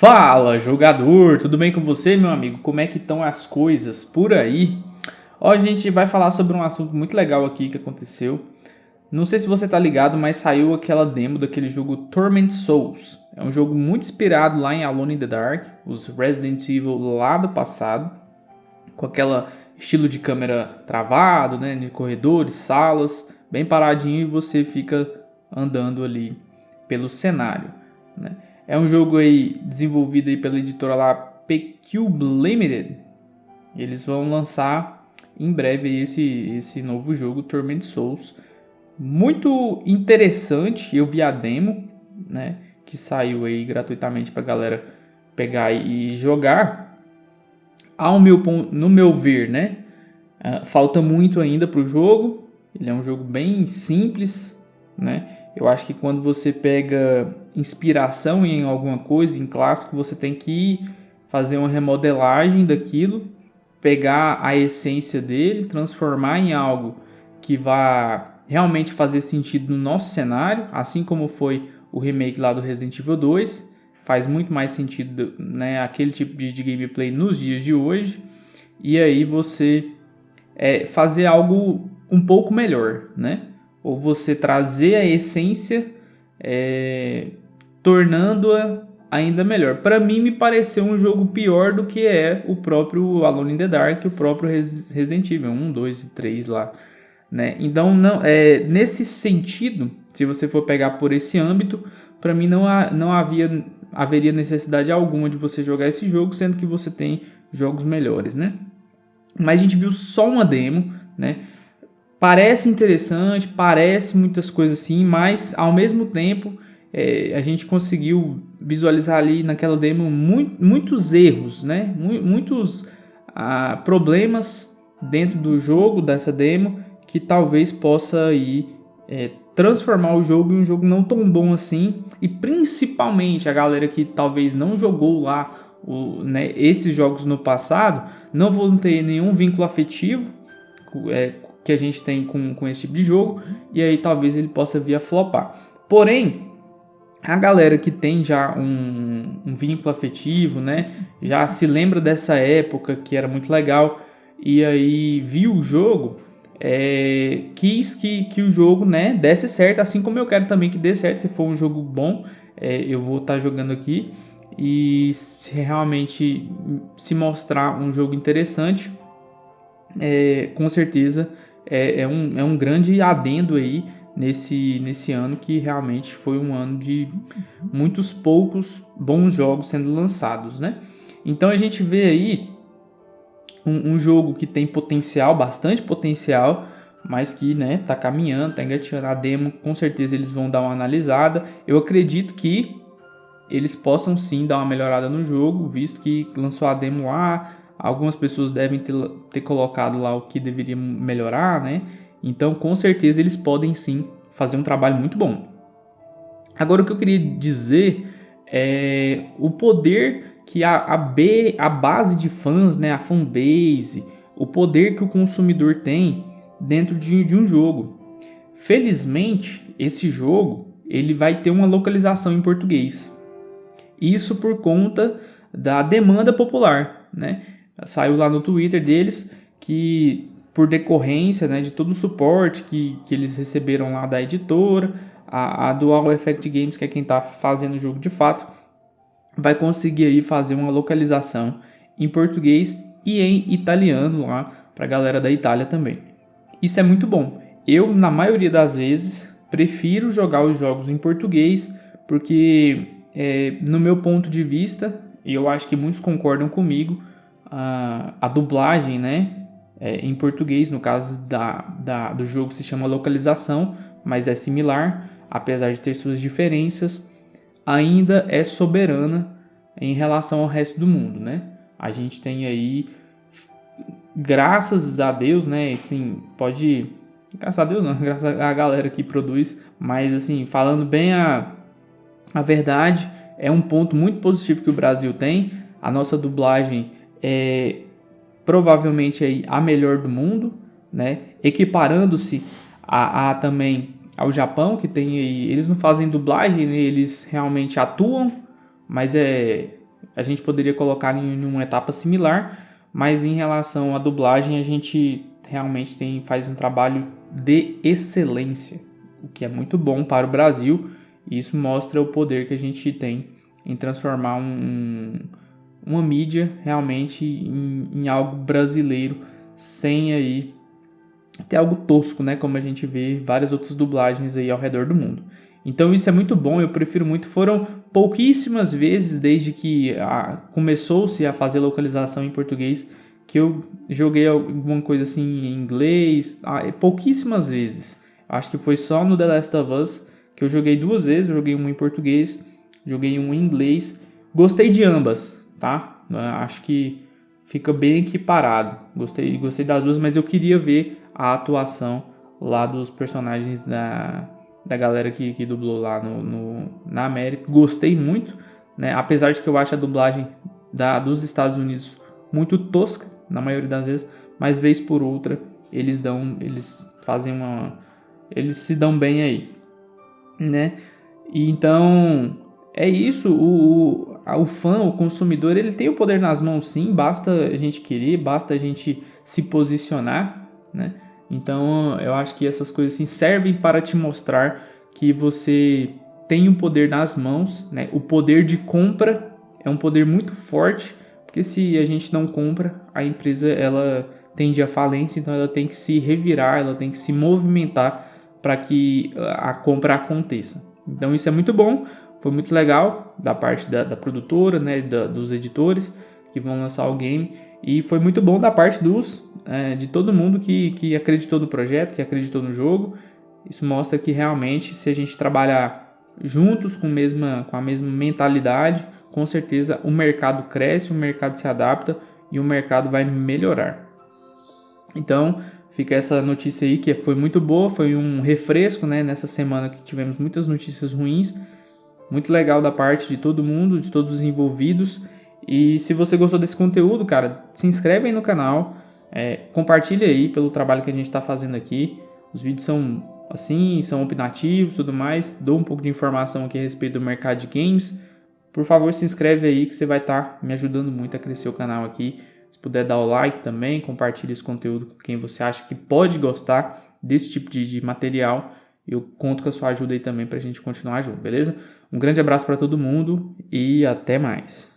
Fala, jogador! Tudo bem com você, meu amigo? Como é que estão as coisas por aí? Hoje a gente vai falar sobre um assunto muito legal aqui que aconteceu. Não sei se você tá ligado, mas saiu aquela demo daquele jogo Torment Souls. É um jogo muito inspirado lá em Alone in the Dark, os Resident Evil lá do passado, com aquela estilo de câmera travado, né, de corredores, salas, bem paradinho e você fica andando ali pelo cenário, né? É um jogo aí desenvolvido aí pela editora lá P-Cube Limited. Eles vão lançar em breve esse, esse novo jogo, Torment Souls. Muito interessante, eu vi a demo, né? Que saiu aí gratuitamente pra galera pegar e jogar. Ao meu, no meu ver, né? Uh, falta muito ainda pro jogo. Ele é um jogo bem simples, né? Eu acho que quando você pega inspiração em alguma coisa, em clássico, você tem que fazer uma remodelagem daquilo, pegar a essência dele, transformar em algo que vá realmente fazer sentido no nosso cenário, assim como foi o remake lá do Resident Evil 2, faz muito mais sentido né, aquele tipo de, de gameplay nos dias de hoje, e aí você é, fazer algo um pouco melhor, né? Ou você trazer a essência, é, tornando-a ainda melhor. Para mim, me pareceu um jogo pior do que é o próprio Alone in the Dark, o próprio Resident Evil 1, 2 e 3 lá. Né? Então, não, é, nesse sentido, se você for pegar por esse âmbito, para mim não, não havia, haveria necessidade alguma de você jogar esse jogo, sendo que você tem jogos melhores, né? Mas a gente viu só uma demo, né? Parece interessante, parece muitas coisas assim, mas ao mesmo tempo é, a gente conseguiu visualizar ali naquela demo muito, muitos erros, né? muitos ah, problemas dentro do jogo, dessa demo, que talvez possa aí, é, transformar o jogo em um jogo não tão bom assim. E principalmente a galera que talvez não jogou lá o, né, esses jogos no passado, não vão ter nenhum vínculo afetivo é, que a gente tem com, com esse tipo de jogo, e aí talvez ele possa vir a flopar. Porém, a galera que tem já um, um vínculo afetivo, né, já se lembra dessa época que era muito legal, e aí viu o jogo, é, quis que, que o jogo né, desse certo, assim como eu quero também que dê certo, se for um jogo bom, é, eu vou estar tá jogando aqui, e se realmente se mostrar um jogo interessante, é, com certeza é, é, um, é um grande adendo aí nesse, nesse ano que realmente foi um ano de muitos poucos bons jogos sendo lançados, né? Então a gente vê aí um, um jogo que tem potencial, bastante potencial, mas que né, tá caminhando, tá engateando a demo, com certeza eles vão dar uma analisada. Eu acredito que eles possam sim dar uma melhorada no jogo, visto que lançou a demo lá, Algumas pessoas devem ter, ter colocado lá o que deveria melhorar, né? Então, com certeza, eles podem sim fazer um trabalho muito bom. Agora, o que eu queria dizer é o poder que a, a, B, a base de fãs, né, a fanbase, o poder que o consumidor tem dentro de, de um jogo. Felizmente, esse jogo ele vai ter uma localização em português. Isso por conta da demanda popular, né? Saiu lá no Twitter deles que por decorrência né, de todo o suporte que, que eles receberam lá da editora, a, a Dual Effect Games, que é quem está fazendo o jogo de fato, vai conseguir aí fazer uma localização em português e em italiano lá para a galera da Itália também. Isso é muito bom. Eu, na maioria das vezes, prefiro jogar os jogos em português porque, é, no meu ponto de vista, e eu acho que muitos concordam comigo, a, a dublagem, né? É, em português, no caso da, da, do jogo se chama localização, mas é similar, apesar de ter suas diferenças, ainda é soberana em relação ao resto do mundo, né? A gente tem aí, graças a Deus, né? Assim, pode, graças a Deus não, graças a galera que produz, mas assim, falando bem a, a verdade, é um ponto muito positivo que o Brasil tem. A nossa dublagem é provavelmente aí a melhor do mundo, né? Equiparando-se a, a, também ao Japão, que tem aí, eles não fazem dublagem, né? eles realmente atuam, mas é a gente poderia colocar em uma etapa similar, mas em relação à dublagem a gente realmente tem, faz um trabalho de excelência, o que é muito bom para o Brasil e isso mostra o poder que a gente tem em transformar um, uma mídia realmente em, em algo brasileiro sem aí ter algo tosco, né? Como a gente vê várias outras dublagens aí ao redor do mundo. Então isso é muito bom, eu prefiro muito. Foram pouquíssimas vezes desde que começou-se a fazer localização em português que eu joguei alguma coisa assim em inglês, ah, é pouquíssimas vezes. Acho que foi só no The Last of Us que eu joguei duas vezes, eu joguei um em português, joguei um em inglês. Gostei de ambas, tá? Acho que fica bem equiparado. Gostei, gostei das duas, mas eu queria ver a atuação lá dos personagens da, da galera que, que dublou lá no, no, na América. Gostei muito, né? Apesar de que eu acho a dublagem da, dos Estados Unidos muito tosca, na maioria das vezes, mas vez por outra eles dão, eles fazem uma, eles se dão bem aí, né? E então é isso, o, o, o fã, o consumidor, ele tem o poder nas mãos sim, basta a gente querer, basta a gente se posicionar, né? Então eu acho que essas coisas assim servem para te mostrar que você tem o poder nas mãos, né? O poder de compra é um poder muito forte, porque se a gente não compra, a empresa ela tende à falência, então ela tem que se revirar, ela tem que se movimentar para que a compra aconteça. Então isso é muito bom, foi muito legal da parte da, da produtora, né, da, dos editores que vão lançar o game e foi muito bom da parte dos é, de todo mundo que, que acreditou no projeto, que acreditou no jogo. Isso mostra que realmente, se a gente trabalhar juntos com, mesma, com a mesma mentalidade, com certeza o mercado cresce, o mercado se adapta e o mercado vai melhorar. Então, fica essa notícia aí que foi muito boa, foi um refresco né, nessa semana que tivemos muitas notícias ruins. Muito legal da parte de todo mundo, de todos os envolvidos. E se você gostou desse conteúdo, cara, se inscreve aí no canal, é, compartilha aí pelo trabalho que a gente está fazendo aqui. Os vídeos são assim, são opinativos tudo mais. Dou um pouco de informação aqui a respeito do mercado de games. Por favor, se inscreve aí que você vai estar tá me ajudando muito a crescer o canal aqui. Se puder dar o like também, compartilhe esse conteúdo com quem você acha que pode gostar desse tipo de, de material. Eu conto com a sua ajuda aí também para a gente continuar junto, beleza? Um grande abraço para todo mundo e até mais.